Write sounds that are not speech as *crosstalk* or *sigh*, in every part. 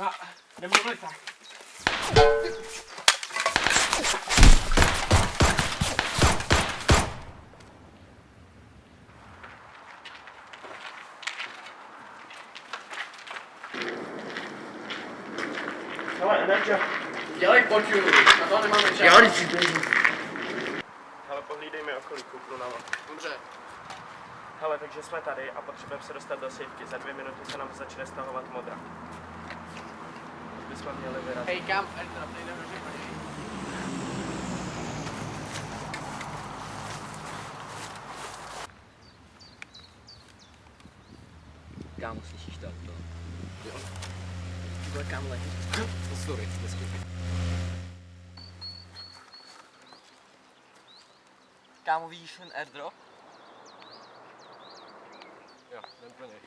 No, jdem do lesa. Hele, Nerčo. Dělej poťu, na to nemáme čas. Jo, když si Hele, pohlídej mi okolí, kouknu na vás. Dobře. Hele, takže jsme tady a potřebujeme se dostat do sejfky. Za dvě minuty se nám začne stahovat modra. Bychom měli vyrazit. Hej, kam? Ertra, tady jdeme do řeky. Kámo, slyšíš to auto? Jo. Bude kam leží? Sorry, neskutky. Kámo, vidíš ten airdrop? Jo, jdem pro něj.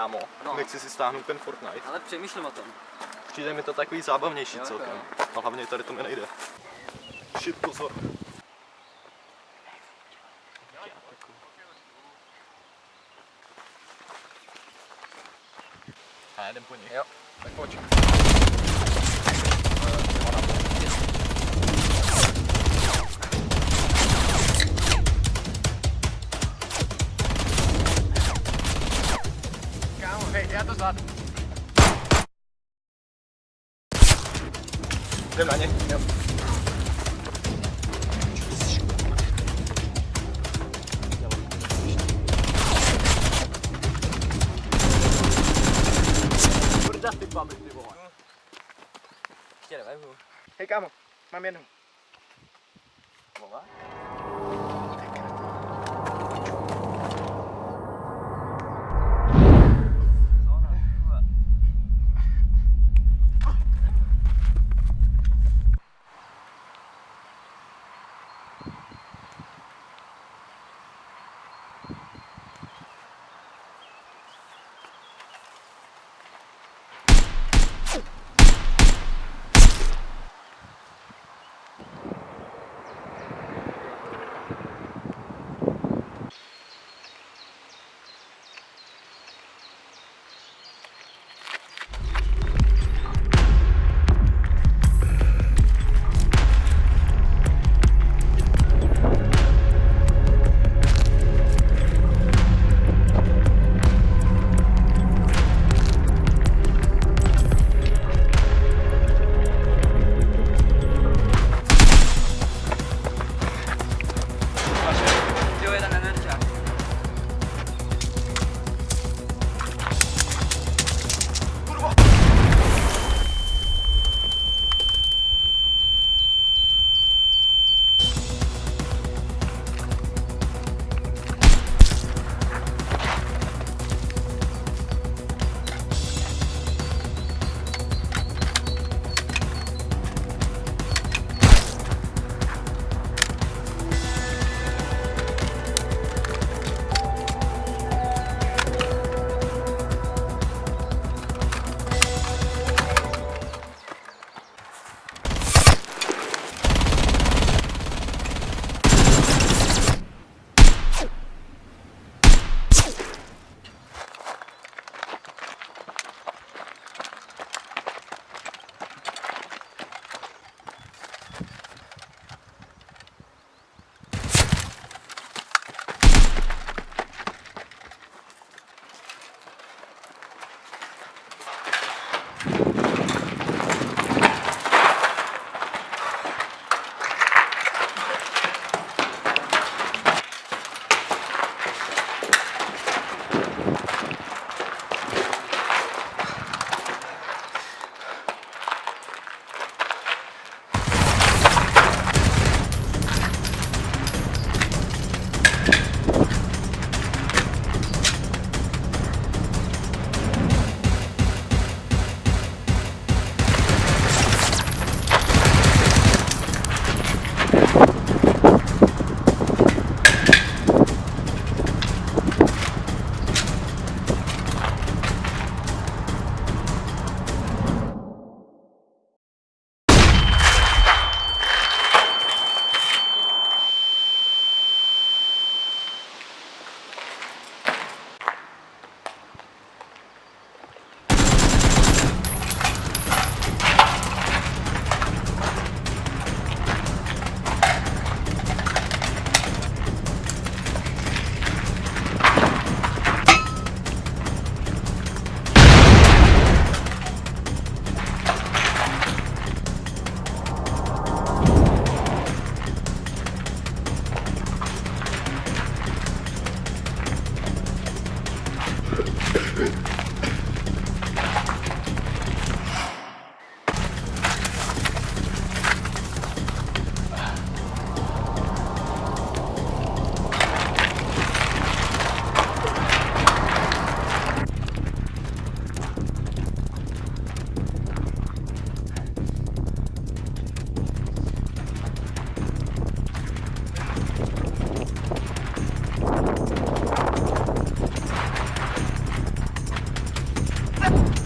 Kámo, No. nechci si stáhnout ten Fortnite. Ale přemýšlím o tom. Přijde mi to takový zábavnější Jo, celkem. jo. A hlavně tady to mi nejde. Shit, pozor. A jdem po nich. Jo, tak pojď. thật Đêm lại nhỉ Đêm. Chết rồi phải không? Thấy cam không? Mang men không? Bỏ quá stupid. Ah! *laughs*